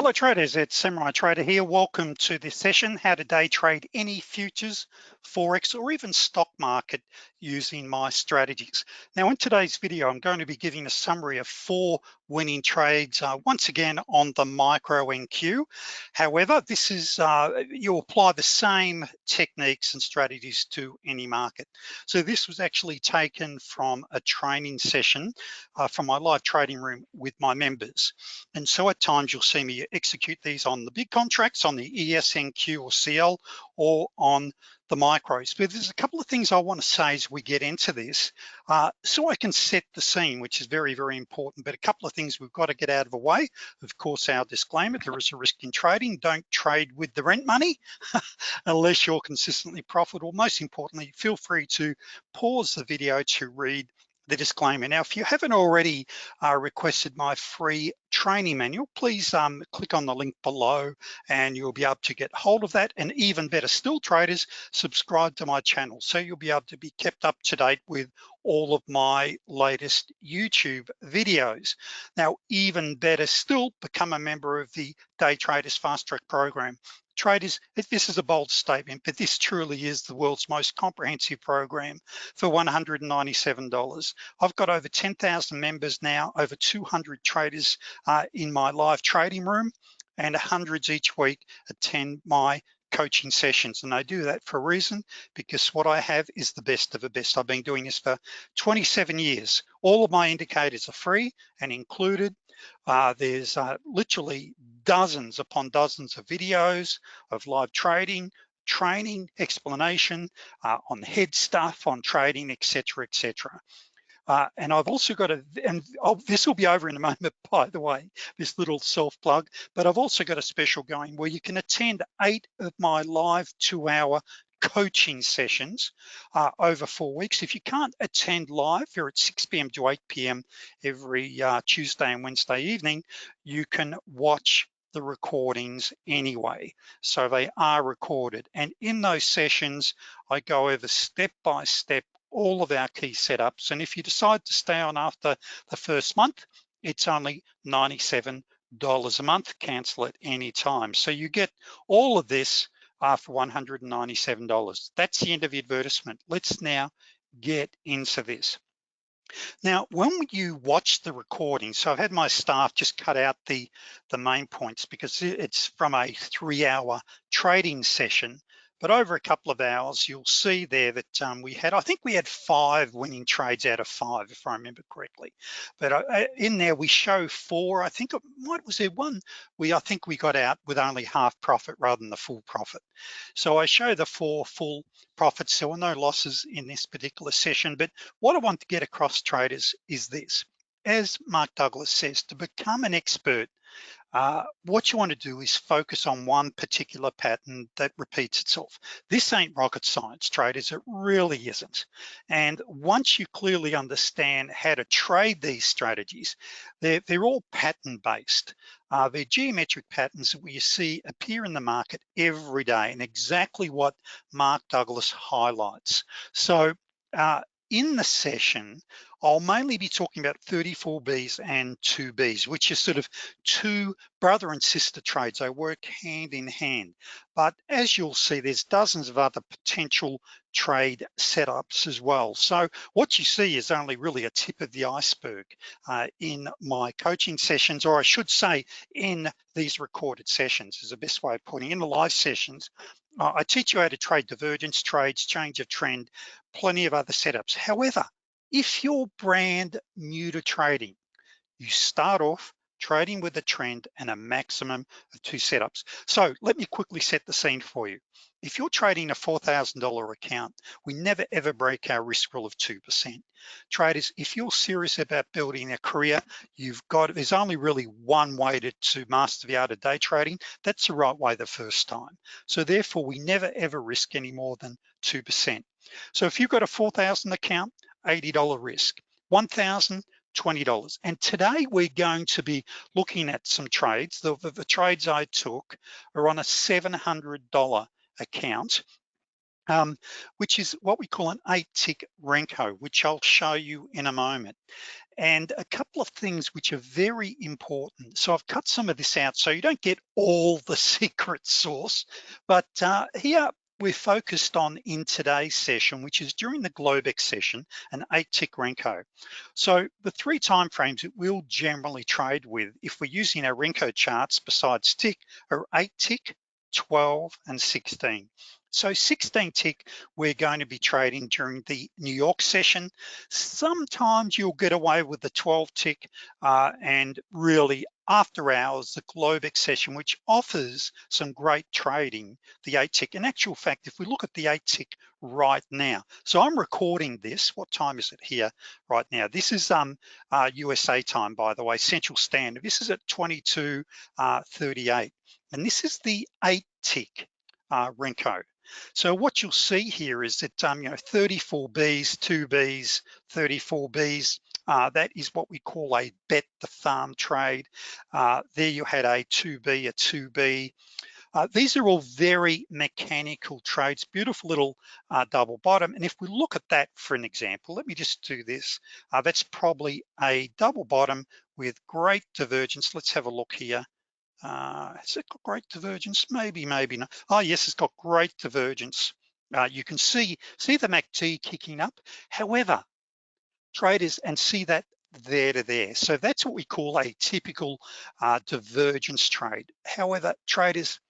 Hello traders, it's Samurai Trader here. Welcome to this session, how to day trade any futures, Forex, or even stock market using my strategies. Now in today's video, I'm going to be giving a summary of four winning trades, uh, once again on the micro NQ. However, this is, uh, you apply the same techniques and strategies to any market. So this was actually taken from a training session uh, from my live trading room with my members. And so at times you'll see me execute these on the big contracts, on the ESNQ or CL, or on the micros. But there's a couple of things I wanna say as we get into this, uh, so I can set the scene, which is very, very important. But a couple of things we've gotta get out of the way. Of course, our disclaimer, there is a risk in trading. Don't trade with the rent money unless you're consistently profitable. Most importantly, feel free to pause the video to read the disclaimer. Now, if you haven't already uh, requested my free training manual, please um, click on the link below and you'll be able to get hold of that. And even better still, traders, subscribe to my channel. So you'll be able to be kept up to date with all of my latest YouTube videos. Now, even better still, become a member of the Day Traders Fast Track program traders, this is a bold statement, but this truly is the world's most comprehensive program for $197. I've got over 10,000 members now, over 200 traders uh, in my live trading room, and hundreds each week attend my coaching sessions. And I do that for a reason, because what I have is the best of the best. I've been doing this for 27 years. All of my indicators are free and included. Uh, there's uh, literally dozens upon dozens of videos of live trading, training, explanation uh, on head stuff, on trading, etc., etc. Uh, and I've also got a, and I'll, this will be over in a moment, by the way, this little self plug, but I've also got a special going where you can attend eight of my live two hour coaching sessions uh, over four weeks. If you can't attend live, you're at 6 p.m. to 8 p.m. every uh, Tuesday and Wednesday evening, you can watch the recordings anyway. So they are recorded. And in those sessions, I go over step by step all of our key setups. And if you decide to stay on after the first month, it's only $97 a month, cancel at any time. So you get all of this uh, for $197. That's the end of the advertisement. Let's now get into this. Now, when you watch the recording, so I've had my staff just cut out the, the main points because it's from a three hour trading session but over a couple of hours, you'll see there that um, we had, I think we had five winning trades out of five, if I remember correctly. But uh, in there, we show four, I think, what was there one? We, I think we got out with only half profit rather than the full profit. So I show the four full profits. There were no losses in this particular session, but what I want to get across traders is this. As Mark Douglas says, to become an expert uh, what you wanna do is focus on one particular pattern that repeats itself. This ain't rocket science, traders, it really isn't. And once you clearly understand how to trade these strategies, they're, they're all pattern-based. Uh, they're geometric patterns that we see appear in the market every day and exactly what Mark Douglas highlights. So uh, in the session, I'll mainly be talking about 34Bs and 2Bs, which is sort of two brother and sister trades. They work hand in hand. But as you'll see, there's dozens of other potential trade setups as well. So what you see is only really a tip of the iceberg uh, in my coaching sessions, or I should say in these recorded sessions is the best way of putting it. In the live sessions, I teach you how to trade divergence trades, change of trend, plenty of other setups. However, if you're brand new to trading, you start off trading with a trend and a maximum of two setups. So let me quickly set the scene for you. If you're trading a $4,000 account, we never ever break our risk rule of 2%. Traders, if you're serious about building a career, you've got, there's only really one way to, to master the art of day trading. That's the right way the first time. So therefore, we never ever risk any more than 2%. So if you've got a 4,000 account, $80 risk, 1,000, $20. And today we're going to be looking at some trades. The, the, the trades I took are on a $700 account um, which is what we call an eight tick Renko, which I'll show you in a moment. And a couple of things which are very important. So I've cut some of this out so you don't get all the secret sauce, but uh, here we're focused on in today's session, which is during the Globex session, an eight tick Renko. So the three time frames that we'll generally trade with, if we're using our Renko charts besides tick, are eight tick, 12 and 16. So 16 tick, we're going to be trading during the New York session. Sometimes you'll get away with the 12 tick uh, and really after hours, the Globex session, which offers some great trading, the eight tick. In actual fact, if we look at the eight tick right now, so I'm recording this, what time is it here right now? This is um, uh, USA time, by the way, Central Standard. This is at 22.38. Uh, and this is the eight tick uh, Renko. So what you'll see here is that, um, you know, 34 Bs, two Bs, 34 Bs, uh, that is what we call a bet the farm trade. Uh, there you had a 2B, a 2B. Uh, these are all very mechanical trades, beautiful little uh, double bottom. And if we look at that for an example, let me just do this. Uh, that's probably a double bottom with great divergence. Let's have a look here. Uh, has it got great divergence? Maybe, maybe not. Oh yes, it's got great divergence. Uh, you can see, see the MACD kicking up. However, traders and see that there to there. So that's what we call a typical uh, divergence trade. However, traders,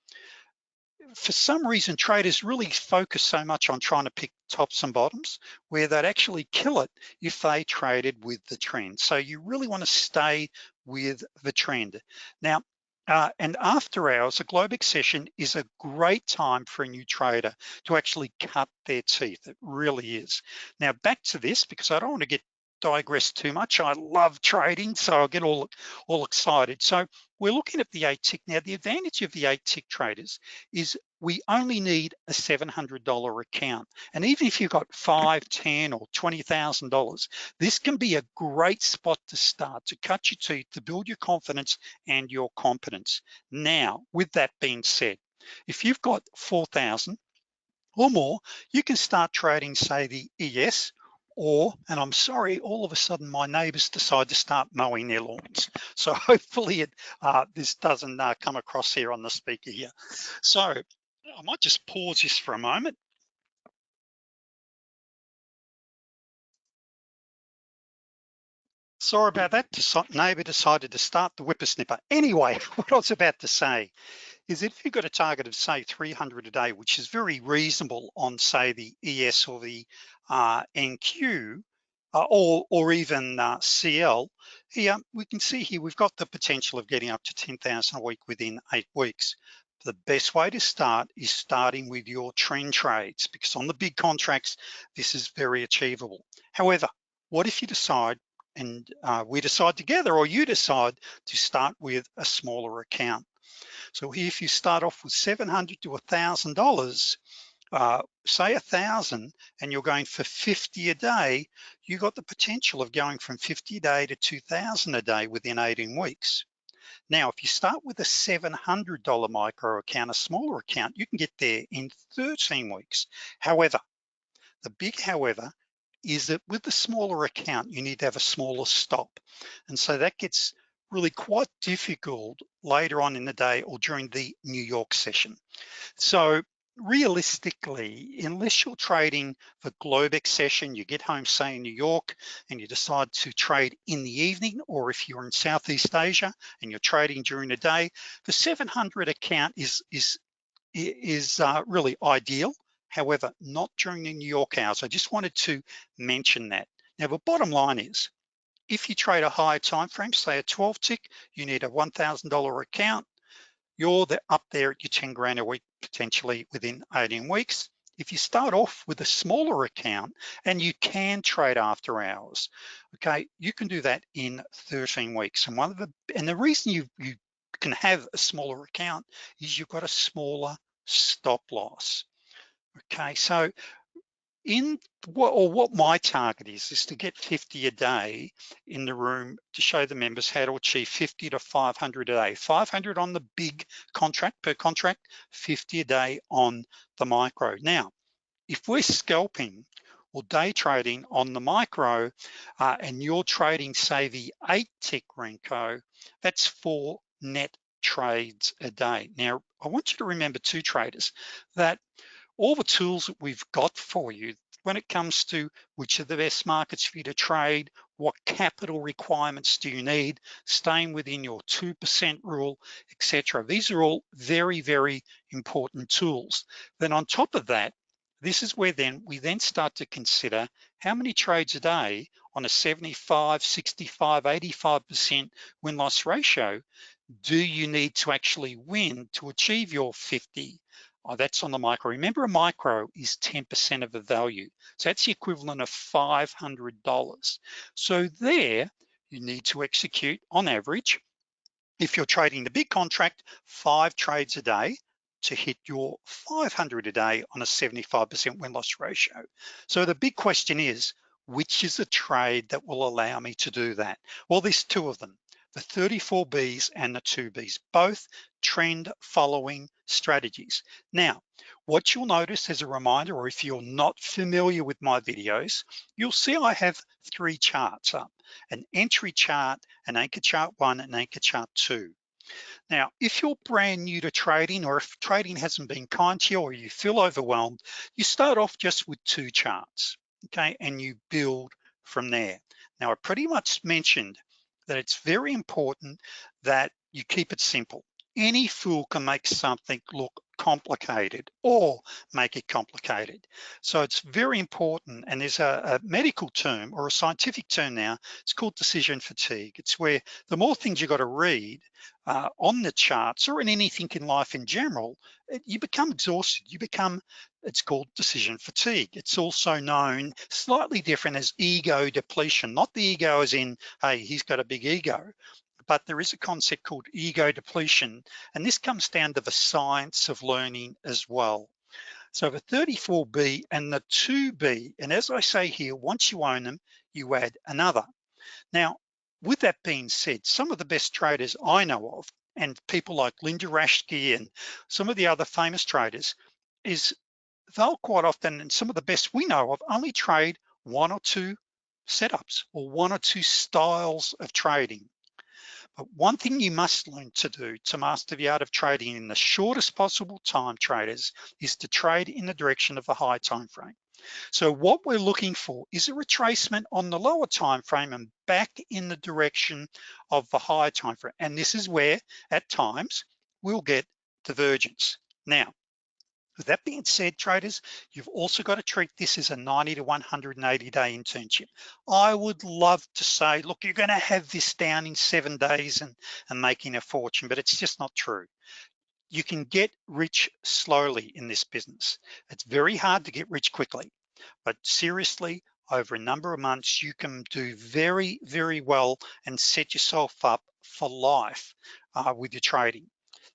for some reason, traders really focus so much on trying to pick tops and bottoms where they'd actually kill it if they traded with the trend. So you really wanna stay with the trend. Now, uh, and after hours, a Globex session is a great time for a new trader to actually cut their teeth. It really is. Now back to this, because I don't want to get digress too much. I love trading, so I'll get all, all excited. So we're looking at the eight tick. Now, the advantage of the eight tick traders is we only need a $700 account. And even if you've got five, 10 or $20,000, this can be a great spot to start, to cut your teeth, to build your confidence and your competence. Now, with that being said, if you've got 4,000 or more, you can start trading, say the ES or, and I'm sorry, all of a sudden my neighbors decide to start mowing their lawns. So hopefully it, uh, this doesn't uh, come across here on the speaker here. So I might just pause this for a moment. Sorry about that, neighbor decided to start the whippersnapper. Anyway, what I was about to say is if you've got a target of say 300 a day, which is very reasonable on say the ES or the uh, NQ, uh, or, or even uh, CL, here we can see here we've got the potential of getting up to 10,000 a week within eight weeks. The best way to start is starting with your trend trades because on the big contracts, this is very achievable. However, what if you decide and uh, we decide together or you decide to start with a smaller account? So if you start off with 700 to $1,000, uh, say a thousand and you're going for 50 a day, you got the potential of going from 50 a day to 2000 a day within 18 weeks. Now, if you start with a $700 micro account, a smaller account, you can get there in 13 weeks. However, the big however is that with the smaller account, you need to have a smaller stop. And so that gets really quite difficult later on in the day or during the New York session. So realistically, unless you're trading for Globex session, you get home, say in New York, and you decide to trade in the evening, or if you're in Southeast Asia and you're trading during the day, the 700 account is, is, is uh, really ideal. However, not during the New York hours. I just wanted to mention that. Now, the bottom line is, if you trade a higher time frame, say a 12 tick, you need a $1,000 account. You're the, up there at your 10 grand a week, potentially within 18 weeks. If you start off with a smaller account and you can trade after hours, okay, you can do that in 13 weeks. And one of the, and the reason you, you can have a smaller account is you've got a smaller stop loss. Okay, so in what or what my target is is to get 50 a day in the room to show the members how to achieve 50 to 500 a day 500 on the big contract per contract 50 a day on the micro now if we're scalping or day trading on the micro uh, and you're trading say the eight tick Renko, that's four net trades a day. Now, I want you to remember two traders that all the tools that we've got for you when it comes to which are the best markets for you to trade, what capital requirements do you need, staying within your 2% rule, etc. These are all very, very important tools. Then on top of that, this is where then we then start to consider how many trades a day on a 75, 65, 85% win-loss ratio do you need to actually win to achieve your 50? Oh, that's on the micro. Remember a micro is 10% of the value. So that's the equivalent of $500. So there you need to execute on average, if you're trading the big contract, five trades a day, to hit your 500 a day on a 75% win-loss ratio. So the big question is, which is the trade that will allow me to do that? Well, there's two of them, the 34Bs and the 2Bs, both trend following strategies. Now, what you'll notice as a reminder, or if you're not familiar with my videos, you'll see I have three charts up, an entry chart, an anchor chart one, and anchor chart two. Now, if you're brand new to trading or if trading hasn't been kind to you or you feel overwhelmed, you start off just with two charts, okay? And you build from there. Now, I pretty much mentioned that it's very important that you keep it simple. Any fool can make something look complicated or make it complicated. So it's very important, and there's a, a, medical term or a scientific term now, it's called decision fatigue. It's where the more things you've got to read uh, on the charts or in anything in life in general, it, you become exhausted, you become, it's called decision fatigue. It's also known slightly different as ego depletion, not the ego as in, hey, he's got a big ego, but there is a concept called ego depletion, and this comes down to the science of learning as well. So the 34B and the 2B, and as I say here, once you own them, you add another. Now, with that being said, some of the best traders I know of, and people like Linda Raschke and some of the other famous traders, is they'll quite often, and some of the best we know of, only trade one or two setups or one or two styles of trading. One thing you must learn to do to master the art of trading in the shortest possible time traders is to trade in the direction of the high time frame. So what we're looking for is a retracement on the lower time frame and back in the direction of the higher time frame. And this is where at times we'll get divergence. Now, with that being said, traders, you've also got to treat this as a 90 to 180 day internship. I would love to say, look, you're gonna have this down in seven days and, and making a fortune, but it's just not true. You can get rich slowly in this business. It's very hard to get rich quickly, but seriously, over a number of months, you can do very, very well and set yourself up for life uh, with your trading.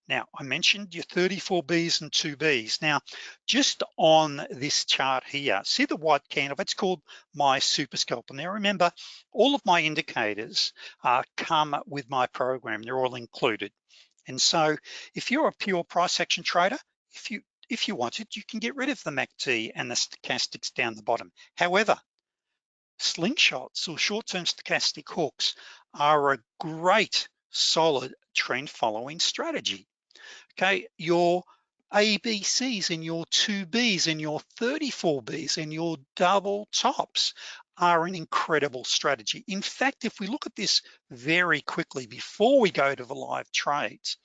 Now, I mentioned your 34Bs and 2Bs. Now, just on this chart here, see the white candle, it's called my super scalper. Now remember, all of my indicators uh, come with my program, they're all included. And so if you're a pure price action trader, if you if you wanted, you can get rid of the MACD and the stochastics down the bottom. However, slingshots or short-term stochastic hooks are a great solid trend following strategy okay? Your ABCs and your 2Bs and your 34Bs and your double tops are an incredible strategy. In fact, if we look at this very quickly before we go to the live trades,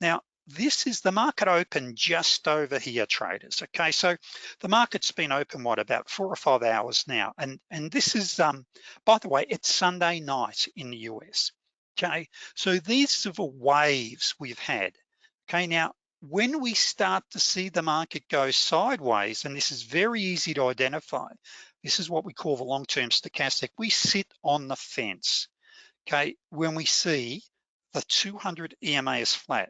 now this is the market open just over here traders okay so the market's been open what about four or five hours now and and this is um by the way it's Sunday night in the US okay so these are the waves we've had Okay, now when we start to see the market go sideways, and this is very easy to identify, this is what we call the long-term stochastic. We sit on the fence, okay? When we see the 200 EMA is flat,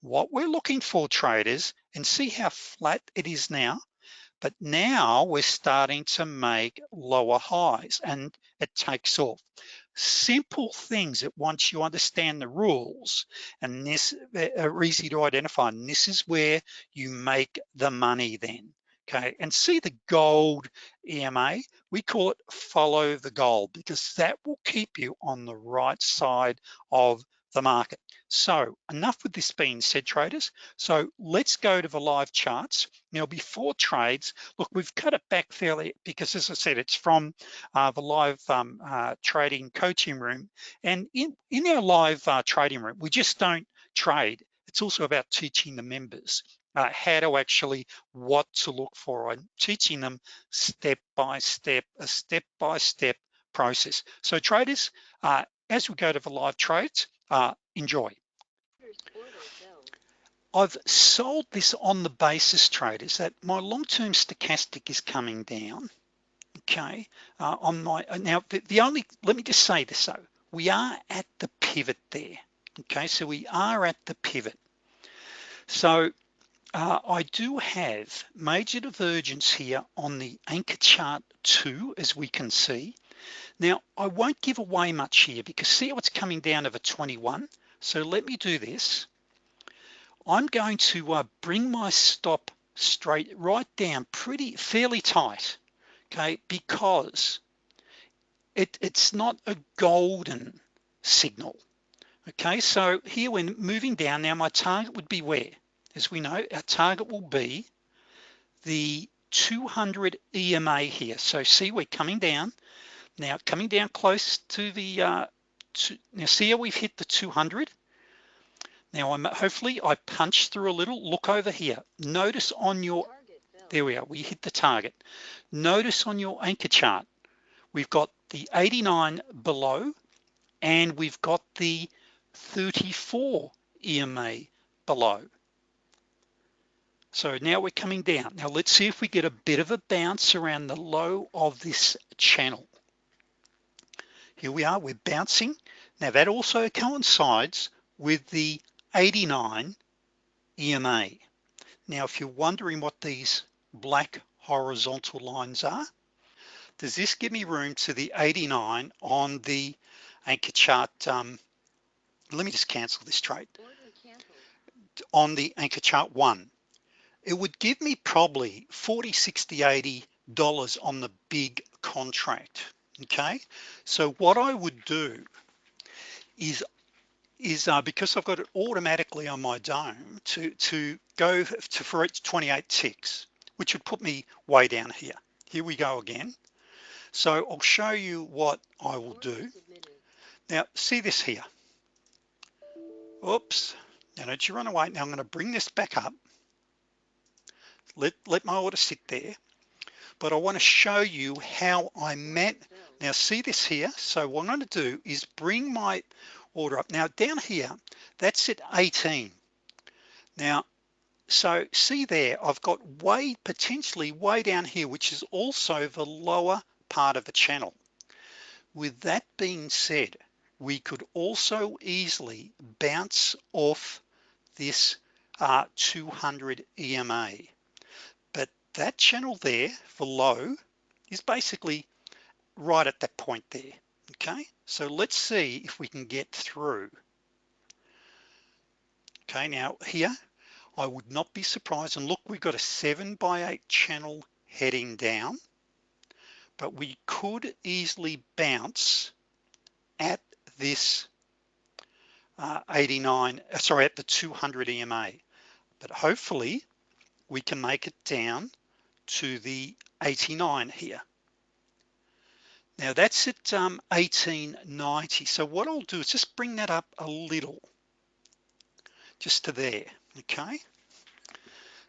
what we're looking for traders, and see how flat it is now, but now we're starting to make lower highs and it takes off simple things that once you understand the rules and this are easy to identify and this is where you make the money then okay? And see the gold EMA we call it follow the gold because that will keep you on the right side of the market. So enough with this being said traders. So let's go to the live charts. Now before trades look we've cut it back fairly because as I said it's from uh, the live um, uh, trading coaching room. And in in our live uh, trading room we just don't trade. It's also about teaching the members uh, how to actually what to look for and teaching them step by step a step by step process. So traders uh, as we go to the live trades uh, enjoy. I've sold this on the basis traders that my long-term stochastic is coming down okay? Uh, on my uh, now the, the, only let me just say this though. We are at the pivot there okay? So we are at the pivot. So uh, I do have major divergence here on the anchor chart two as we can see now, I won't give away much here because see how it's coming down over 21. So let me do this. I'm going to uh, bring my stop straight right down pretty fairly tight, okay, because it, it's not a golden signal. Okay, so here when moving down now, my target would be where? As we know, our target will be the 200 EMA here. So see, we're coming down. Now coming down close to the, uh, to, now see how we've hit the 200? Now I'm hopefully I punch through a little, look over here. Notice on your, there we are, we hit the target. Notice on your anchor chart, we've got the 89 below and we've got the 34 EMA below. So now we're coming down. Now let's see if we get a bit of a bounce around the low of this channel here we are we're bouncing. Now that also coincides with the 89 EMA now if you're wondering what these black horizontal lines are does this give me room to the 89 on the anchor chart? Um, let me just cancel this trade. On the anchor chart one it would give me probably 40 60 80 dollars on the big contract okay? So what I would do is is uh, because I've got it automatically on my dome to to go to for each 28 ticks which would put me way down here. Here we go again. So I'll show you what I will do. Now see this here? Oops. Now don't you run away. Now I'm going to bring this back up. Let let my order sit there. But I want to show you how I met now see this here? So what I'm going to do is bring my order up. Now down here that's at 18 now so see there I've got way potentially way down here which is also the lower part of the channel. With that being said we could also easily bounce off this uh, 200 EMA but that channel there for low is basically right at that point there okay? So let's see if we can get through. Okay now here I would not be surprised and look we've got a seven by eight channel heading down but we could easily bounce at this uh, 89 uh, sorry at the 200 EMA but hopefully we can make it down to the 89 here now that's at um, 1890. So what I'll do is just bring that up a little, just to there, okay?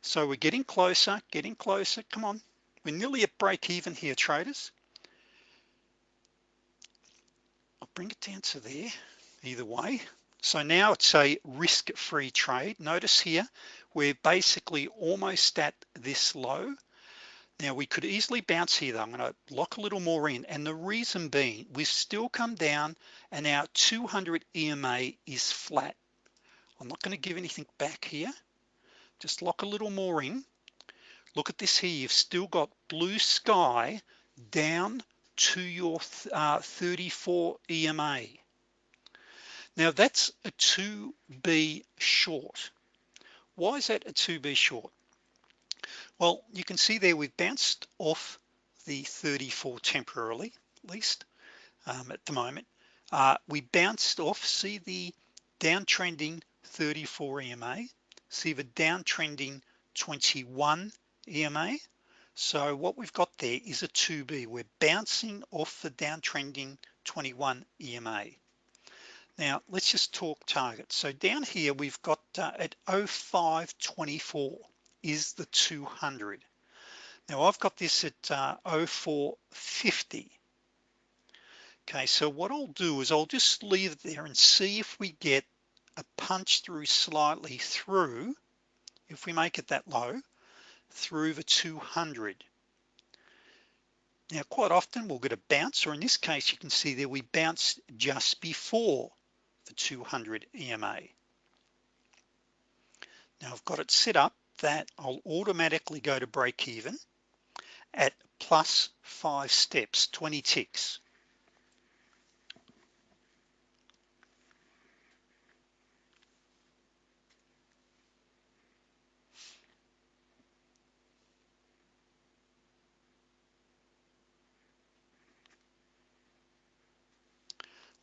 So we're getting closer, getting closer, come on. We're nearly at break even here, traders. I'll bring it down to there, either way. So now it's a risk-free trade. Notice here, we're basically almost at this low now we could easily bounce here though. I'm going to lock a little more in and the reason being we've still come down and our 200 EMA is flat. I'm not going to give anything back here. Just lock a little more in. Look at this here. You've still got blue sky down to your uh, 34 EMA. Now that's a 2B short. Why is that a 2B short? Well you can see there we've bounced off the 34 temporarily at least um, at the moment. Uh, we bounced off see the downtrending 34 EMA see the downtrending 21 EMA so what we've got there is a 2b we're bouncing off the downtrending 21 EMA now let's just talk targets. So down here we've got uh, at 0524 is the 200 now I've got this at uh, 0450 okay so what I'll do is I'll just leave it there and see if we get a punch through slightly through if we make it that low through the 200 now quite often we'll get a bounce or in this case you can see there we bounced just before the 200 EMA now I've got it set up that I'll automatically go to break even at plus five steps 20 ticks.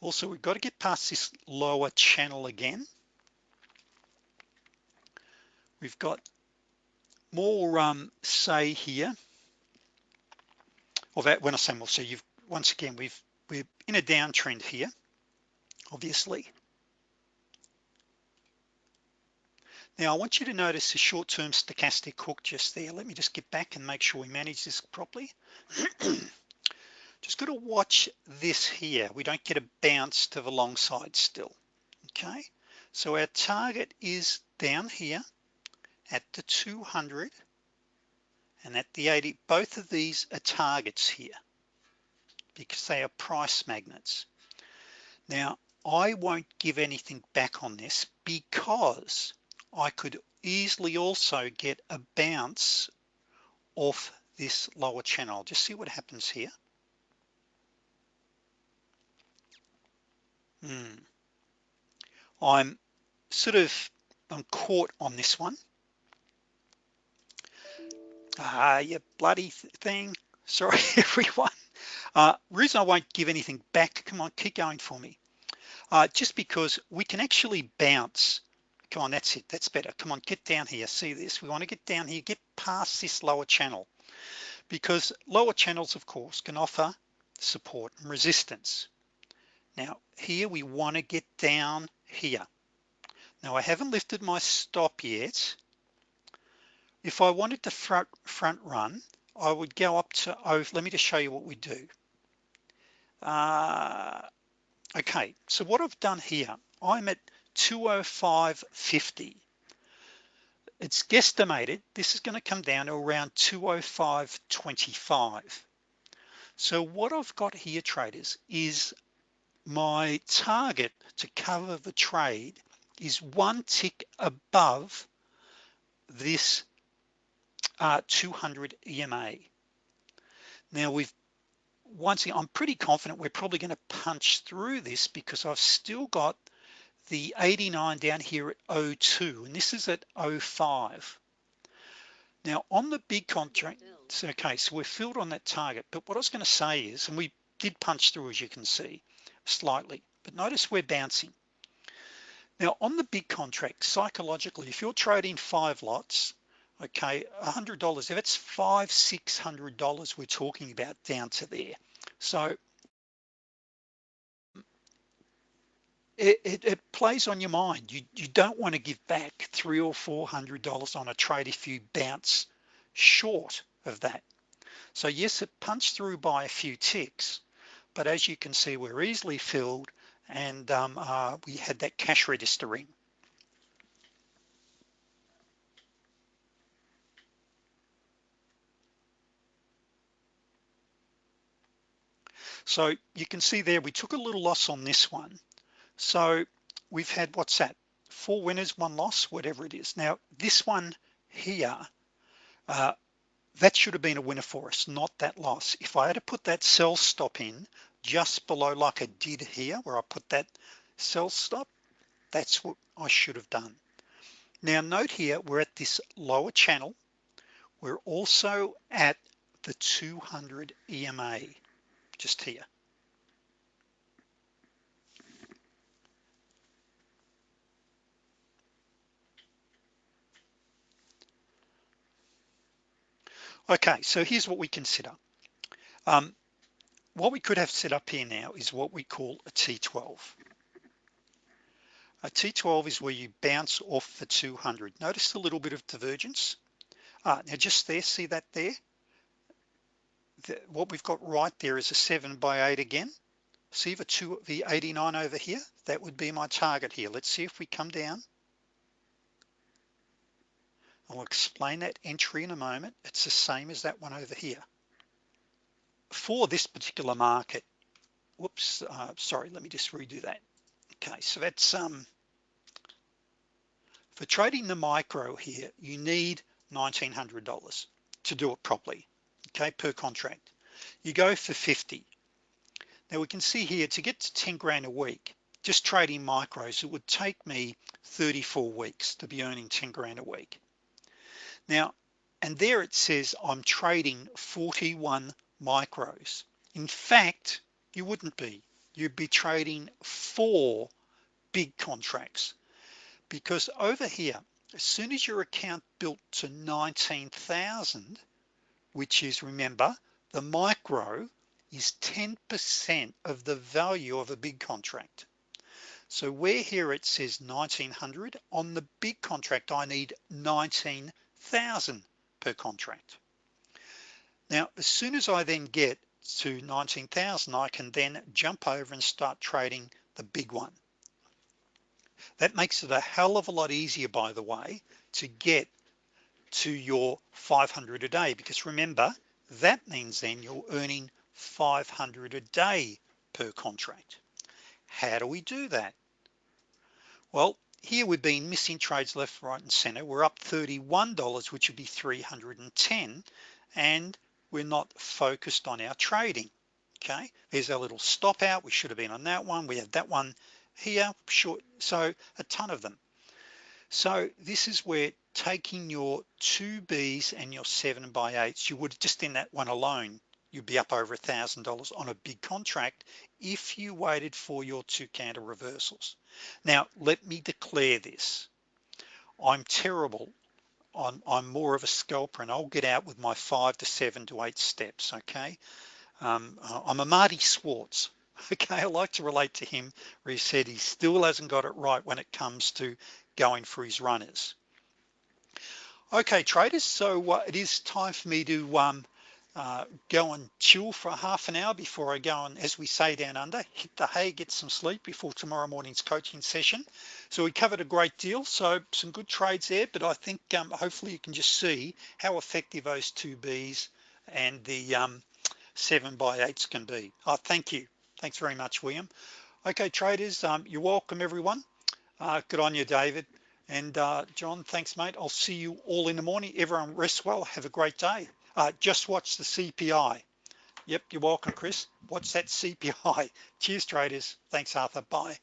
Also we've got to get past this lower channel again. We've got more um, say here or that when I say more so you've once again we've we're in a downtrend here obviously. Now I want you to notice the short-term stochastic hook just there. Let me just get back and make sure we manage this properly. Just got to watch this here. We don't get a bounce to the long side still okay? So our target is down here at the 200 and at the 80 both of these are targets here because they are price magnets. Now I won't give anything back on this because I could easily also get a bounce off this lower channel. Just see what happens here. Hmm. I'm sort of I'm caught on this one ah you bloody thing. Sorry everyone. Uh reason I won't give anything back come on keep going for me. Uh just because we can actually bounce. Come on that's it that's better. Come on get down here. See this? We want to get down here. Get past this lower channel. Because lower channels of course can offer support and resistance. Now here we want to get down here. Now I haven't lifted my stop yet if I wanted to front front run I would go up to oh let me just show you what we do. Uh, okay so what I've done here I'm at 205.50 it's guesstimated this is going to come down to around 205.25 so what I've got here traders is my target to cover the trade is one tick above this uh, 200 EMA now we've once again I'm pretty confident we're probably going to punch through this because I've still got the 89 down here at 02 and this is at 05 now on the big contract so okay so we're filled on that target but what I was going to say is and we did punch through as you can see slightly but notice we're bouncing. Now on the big contract psychologically if you're trading five lots okay a hundred dollars. If it's five six hundred dollars we're talking about down to there. So it, it, it, plays on your mind. You you don't want to give back three or four hundred dollars on a trade if you bounce short of that. So yes it punched through by a few ticks but as you can see we're easily filled and um, uh, we had that cash register ring so you can see there we took a little loss on this one. So we've had what's that? Four winners one loss whatever it is. Now this one here uh, that should have been a winner for us not that loss. If I had to put that sell stop in just below like I did here where I put that sell stop that's what I should have done. Now note here we're at this lower channel. We're also at the 200 EMA just here. Okay so here's what we consider um, what we could have set up here now is what we call a T12 a T12 is where you bounce off the 200 notice a little bit of divergence? Uh, now just there see that there what we've got right there is a seven by eight again. See the two the 89 over here? That would be my target here. Let's see if we come down. I'll explain that entry in a moment. It's the same as that one over here. For this particular market whoops uh, sorry let me just redo that. Okay so that's um for trading the micro here you need $1,900 to do it properly okay per contract. You go for 50 now we can see here to get to 10 grand a week just trading micros it would take me 34 weeks to be earning 10 grand a week. Now and there it says I'm trading 41 micros. In fact you wouldn't be. You'd be trading four big contracts. Because over here as soon as your account built to 19,000 which is remember the micro is 10% of the value of a big contract. So where here it says 1900 on the big contract I need 19,000 per contract. Now as soon as I then get to 19,000 I can then jump over and start trading the big one. That makes it a hell of a lot easier by the way to get to your 500 a day because remember that means then you're earning 500 a day per contract. How do we do that? Well here we've been missing trades left right and center. We're up $31 which would be 310 and we're not focused on our trading okay? There's our little stop out. We should have been on that one. We had that one here short so a ton of them so this is where taking your two B's and your seven by eights you would just in that one alone you'd be up over a thousand dollars on a big contract if you waited for your two candle reversals. Now let me declare this. I'm terrible I'm, I'm more of a scalper and I'll get out with my five to seven to eight steps okay? Um, I'm a Marty Schwartz okay? I like to relate to him where he said he still hasn't got it right when it comes to going for his runners. Okay traders so uh, it is time for me to um, uh, go and chill for half an hour before I go and as we say down under hit the hay get some sleep before tomorrow morning's coaching session. So we covered a great deal so some good trades there but I think um, hopefully you can just see how effective those two B's and the um, seven by eights can be. Oh thank you. Thanks very much William. Okay traders um, you're welcome everyone uh, good on you David. And uh, John thanks mate. I'll see you all in the morning. Everyone rest well. Have a great day. Uh, just watch the CPI yep you're welcome Chris. Watch that CPI cheers traders. Thanks Arthur. Bye